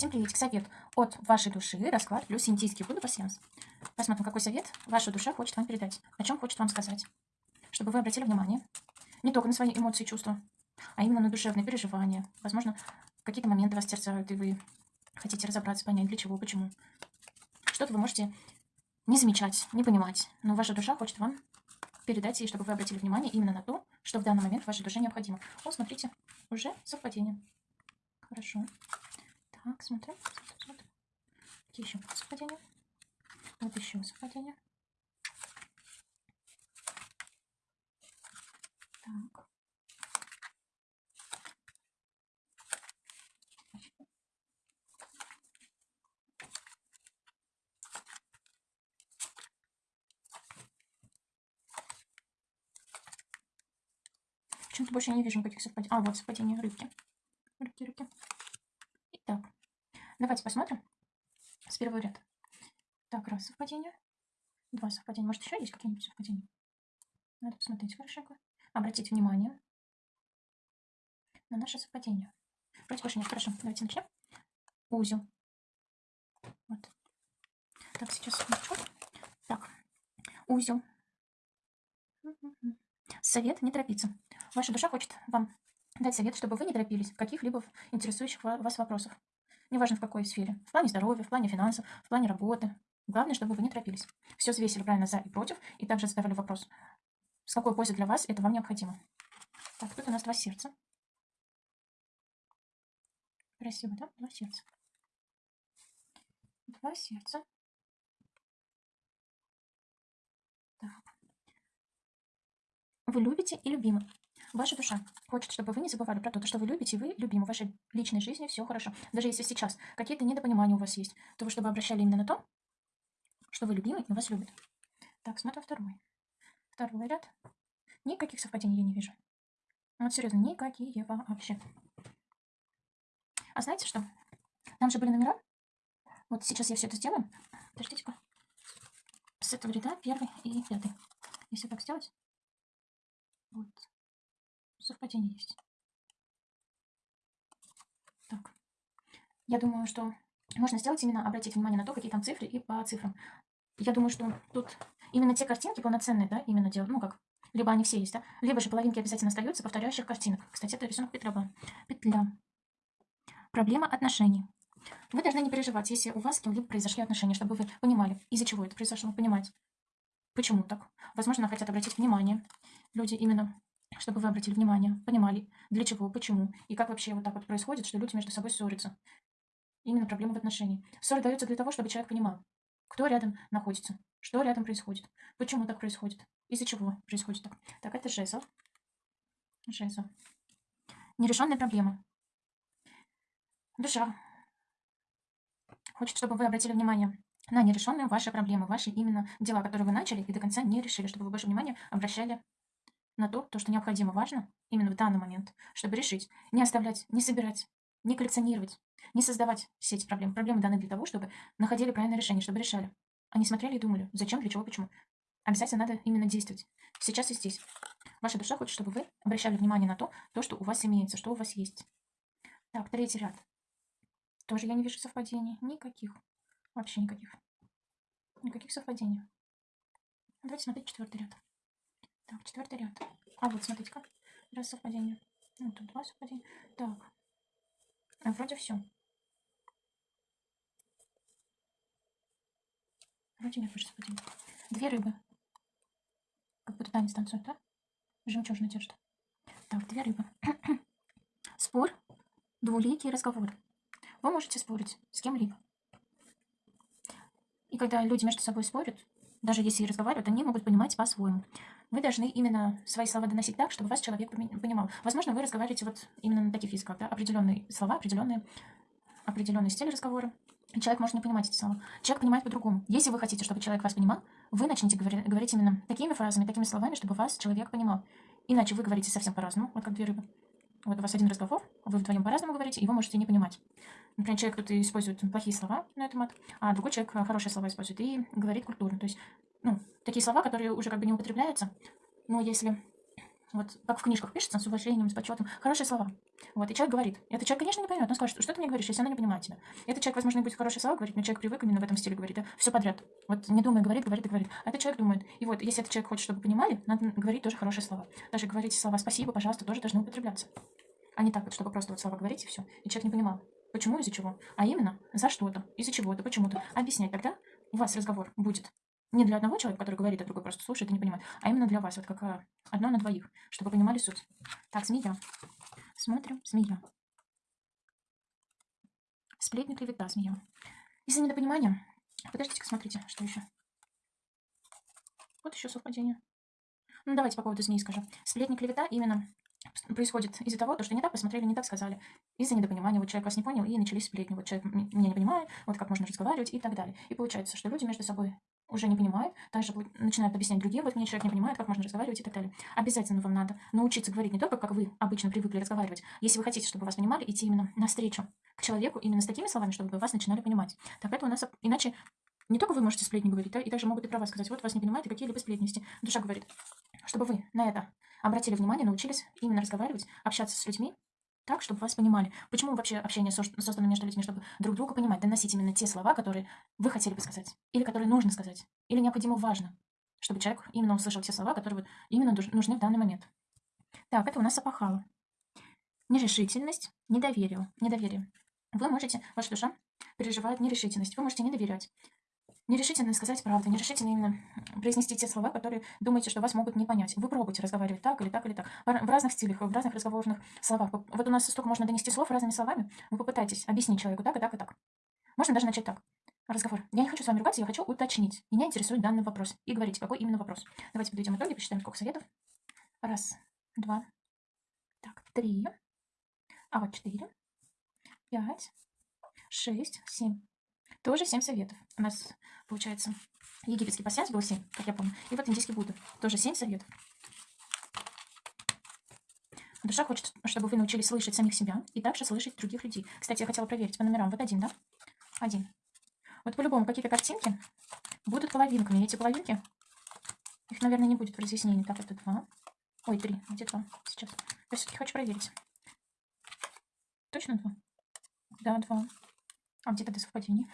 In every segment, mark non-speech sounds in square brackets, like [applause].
Всем приветик. Совет от вашей души, расклад плюс индийский буду пассианс. Посмотрим, какой совет ваша душа хочет вам передать, о чем хочет вам сказать. Чтобы вы обратили внимание не только на свои эмоции и чувства, а именно на душевные переживания. Возможно, какие-то моменты вас терзают, и вы хотите разобраться, понять, для чего, почему. Что-то вы можете не замечать, не понимать, но ваша душа хочет вам передать ей, чтобы вы обратили внимание именно на то, что в данный момент вашей душе необходимо. О, смотрите, уже совпадение. Хорошо. Так, смотрим. смотрим. Какие еще совпадения? Вот еще совпадение. Так. Почему-то больше не вижу никаких совпадений. А, вот совпадение рыбки. Рыбки, рыбки. Давайте посмотрим с первого ряда. Так, раз совпадение. Два совпадения. Может, еще есть какие-нибудь совпадения? Надо посмотреть хорошенько. Обратить внимание на наше совпадение. Вроде больше нет. Хорошо, давайте начнем. Узел. Вот. Так, сейчас включу. Так, узел. Совет не торопиться. Ваша душа хочет вам дать совет, чтобы вы не торопились в каких-либо интересующих вас вопросов. Неважно в какой сфере. В плане здоровья, в плане финансов, в плане работы. Главное, чтобы вы не торопились. Все взвесили правильно за и против, и также задавали вопрос, с какой пользой для вас это вам необходимо. Так, тут у нас два сердца. Красиво, да? Два сердца. Два сердца. Так. Вы любите и любимы. Ваша душа хочет, чтобы вы не забывали про то, что вы любите, и вы любимы. В вашей личной жизни все хорошо. Даже если сейчас какие-то недопонимания у вас есть, то вы чтобы обращали именно на то, что вы любимы и вас любят. Так, смотрим второй. Второй ряд. Никаких совпадений я не вижу. Вот серьезно, никакие вообще. А знаете что? Там же были номера. Вот сейчас я все это сделаю. Подождите-ка. С этого ряда первый и пятый. Если так сделать. Вот совпадение есть. Так. Я думаю, что можно сделать именно обратить внимание на то, какие там цифры и по цифрам. Я думаю, что тут именно те картинки полноценные, да, именно делают, ну как, либо они все есть, да, либо же половинки обязательно остаются повторяющих картинок. Кстати, это рисунок петля. Петля. Проблема отношений. Вы должны не переживать, если у вас с кем-либо произошли отношения, чтобы вы понимали, из-за чего это произошло, понимать, почему так. Возможно, хотят обратить внимание люди именно чтобы вы обратили внимание, понимали, для чего, почему и как вообще вот так вот происходит, что люди между собой ссорятся. Именно проблема в отношении. Ссоры даются для того, чтобы человек понимал, кто рядом находится, что рядом происходит, почему так происходит, из-за чего происходит так. Так, это жезл. Жезл. Нерешенная проблема. Душа хочет, чтобы вы обратили внимание на нерешенные ваши проблемы, ваши именно дела, которые вы начали и до конца не решили, чтобы вы больше внимания обращали на то, то, что необходимо, важно именно в данный момент, чтобы решить, не оставлять, не собирать, не коллекционировать, не создавать все эти проблемы. Проблемы даны для того, чтобы находили правильное решение, чтобы решали. Они смотрели и думали, зачем, для чего, почему. Обязательно надо именно действовать. Сейчас и здесь. Ваша душа хочет, чтобы вы обращали внимание на то, то, что у вас имеется, что у вас есть. Так, третий ряд. Тоже я не вижу совпадений. Никаких. Вообще никаких. Никаких совпадений. Давайте смотреть четвертый ряд. Так, четвертый ряд. А вот, смотрите-ка. Раз совпадение. Ну, тут два совпадения. Так. А вроде все. Вроде нет больше совпадений. Две рыбы. Как будто танец танцует, да? Жемчужная одежда. Так, две рыбы. [clears throat] Спор. Двуликий разговор. Вы можете спорить с кем-либо. И когда люди между собой спорят, даже если и разговаривают, они могут понимать по-своему. Вы должны именно свои слова доносить так, чтобы вас человек понимал. Возможно, вы разговариваете вот именно на таких языках, да, определенные слова, определенные, определенный стиль разговора. Человек может не понимать эти слова. Человек понимает по-другому. Если вы хотите, чтобы человек вас понимал, вы начнете говорить, говорить именно такими фразами, такими словами, чтобы вас человек понимал. Иначе вы говорите совсем по-разному, вот как две рыбы. Вот у вас один разговор, вы вдвоем по-разному говорите, и вы можете не понимать. Например, человек кто-то использует плохие слова на этом мат, а другой человек хорошие слова использует и говорит культурно. То есть, ну, такие слова, которые уже как бы не употребляются, но если вот как в книжках пишется, с уважением, с почетом, хорошие слова. Вот, и человек говорит. Этот человек, конечно, не поймет. Он скажет, что ты мне говоришь, если она не понимает тебя. Этот человек, возможно, будет хорошие слова говорить, но человек привык именно в этом стиле говорить. Все подряд. Вот не думая, говорит, говорит говорит. А этот человек думает. И вот, если этот человек хочет, чтобы понимали, надо говорить тоже хорошие слова. Даже говорить слова спасибо, пожалуйста, тоже должны употребляться. А не так вот, чтобы просто вот слова говорить и все. И человек не понимал, почему, из-за чего. А именно за что-то, из-за чего-то, почему-то. Объяснять тогда у вас разговор будет не для одного человека, который говорит, а другой просто слушает и не понимает, а именно для вас, вот как а, одно на двоих, чтобы вы понимали суть. Так, змея. Смотрим, змея. Сплетни, клевета, змея. Из-за недопонимания... Подождите-ка, смотрите, что еще. Вот еще совпадение. Ну, давайте по поводу змеи скажу. Сплетни, клевета именно происходит из-за того, что не так посмотрели, не так сказали. Из-за недопонимания. Вот человек вас не понял, и начались сплетни. Вот человек меня не понимает, вот как можно разговаривать и так далее. И получается, что люди между собой уже не понимают, также начинают объяснять другим, вот мне человек не понимает, как можно разговаривать и так далее. Обязательно вам надо научиться говорить не только, как вы обычно привыкли разговаривать. Если вы хотите, чтобы вас понимали, идти именно навстречу к человеку именно с такими словами, чтобы вас начинали понимать. Так это у нас иначе не только вы можете сплетни говорить, да, и также могут и про вас сказать, вот вас не понимают, и какие-либо сплетности. Душа говорит, чтобы вы на это обратили внимание, научились именно разговаривать, общаться с людьми, так, чтобы вас понимали. Почему вообще общение создано между людьми, чтобы друг друга понимать, доносить именно те слова, которые вы хотели бы сказать, или которые нужно сказать, или необходимо важно, чтобы человек именно услышал те слова, которые вот именно нужны в данный момент. Так, это у нас опахало. Нерешительность, недоверие. недоверие. Вы можете, ваша душа переживает нерешительность, вы можете не доверять нерешительно сказать правду, нерешительно именно произнести те слова, которые думаете, что вас могут не понять. Вы пробуйте разговаривать так или так или так. В разных стилях, в разных разговорных словах. Вот у нас столько можно донести слов разными словами. Вы попытайтесь объяснить человеку так и так и так. Можно даже начать так. Разговор. Я не хочу с вами ругаться, я хочу уточнить. Меня интересует данный вопрос. И говорите, какой именно вопрос. Давайте подведем итоги, посчитаем, сколько советов. Раз, два, так, три, а вот четыре, пять, шесть, семь. Тоже 7 советов. У нас, получается, египетский пассианс был 7, как я помню. И вот индийский Будда. Тоже 7 советов. Душа хочет, чтобы вы научились слышать самих себя и также слышать других людей. Кстати, я хотела проверить по номерам. Вот один, да? Один. Вот по-любому какие-то картинки будут половинками. Эти половинки, их, наверное, не будет в разъяснении. Так, это два. Ой, три. Где два? Сейчас. Я все-таки хочу проверить. Точно два? Да, два. А где тогда совпадение?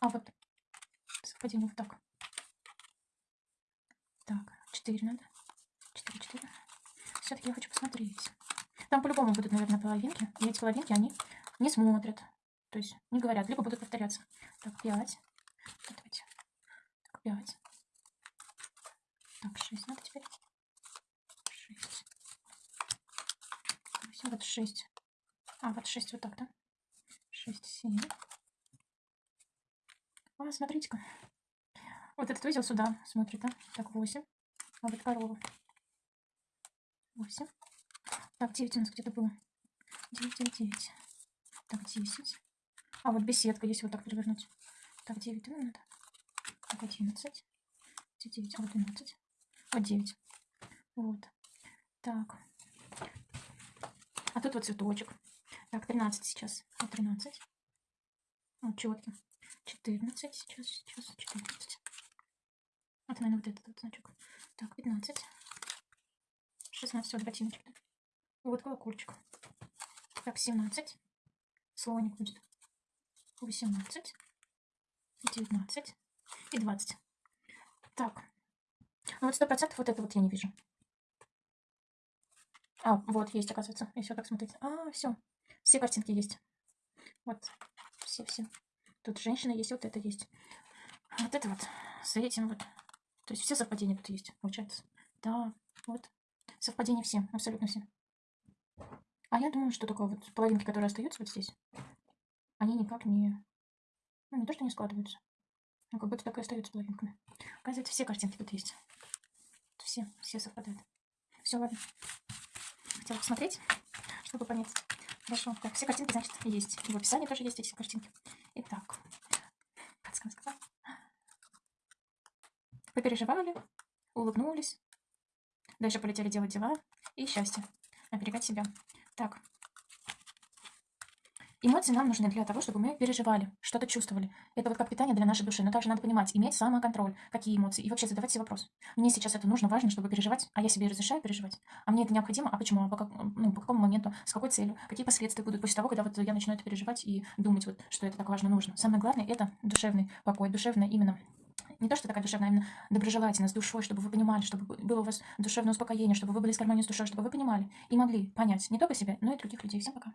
А вот совпадение вот так. Так, 4 надо. 4, 4. Все-таки я хочу посмотреть. Там по-любому будут, наверное, половинки. И эти половинки, они не смотрят. То есть не говорят, либо будут повторяться. Так, 5. Давайте. Так, 5. Так, 6 надо теперь. 6. Вот 6. А, вот 6 вот так, да? 6, 7. А, смотрите-ка. Вот этот узел сюда смотрит, да? Так, 8. А вот корова. 8. Так, 9 у нас где-то было. 9, 9, 9. Так, 10. А, вот беседка, если вот так перевернуть. Так, 9 ну, надо. Так, 11. 9, а вот 12. Вот 9. Вот. Так. А тут вот цветочек. Так, 13 сейчас. Вот 13. Вот четкий. 14, сейчас, сейчас, 14. Вот, наверное, вот этот вот значок. Так, 15. 16, вот ботиночек. Да? Вот колокольчик. Так, 17. Слоник будет. 18. 19. И 20. Так. Ну вот сто процентов вот это вот я не вижу. А, вот есть, оказывается, если вот так смотреть. А, все. Все картинки есть. Вот. Все-все. Тут женщина есть, вот это есть. Вот это вот с этим вот. То есть все совпадения тут есть, получается. Да, вот. Совпадения все, абсолютно все. А я думаю, что такое вот половинки, которые остаются вот здесь, они никак не... Ну, не то, что не складываются. Ну, как будто так и остаются половинками. Оказывается, все картинки тут есть. Все, все совпадают. Все, ладно. Хотела посмотреть, чтобы понять. Хорошо. Так, все картинки, значит, есть. И в описании тоже есть эти картинки. Итак, подсказка. Попереживали, улыбнулись. Дальше полетели делать дела и счастье. Оберегать себя. Так. Эмоции нам нужны для того, чтобы мы переживали, что-то чувствовали. Это вот как питание для нашей души. Но также надо понимать, иметь самоконтроль, какие эмоции. И вообще задавать себе вопрос. Мне сейчас это нужно, важно, чтобы переживать, а я себе разрешаю переживать. А мне это необходимо, а почему, а по, как, ну, по какому моменту, с какой целью, какие последствия будут после того, когда вот я начну это переживать и думать, вот, что это так важно, нужно. Самое главное – это душевный покой, душевное именно не то, что такая душевная, а именно доброжелательность, душой, чтобы вы понимали, чтобы было у вас душевное успокоение, чтобы вы были с гармонией с душой, чтобы вы понимали и могли понять не только себя, но и других людей. Всем пока.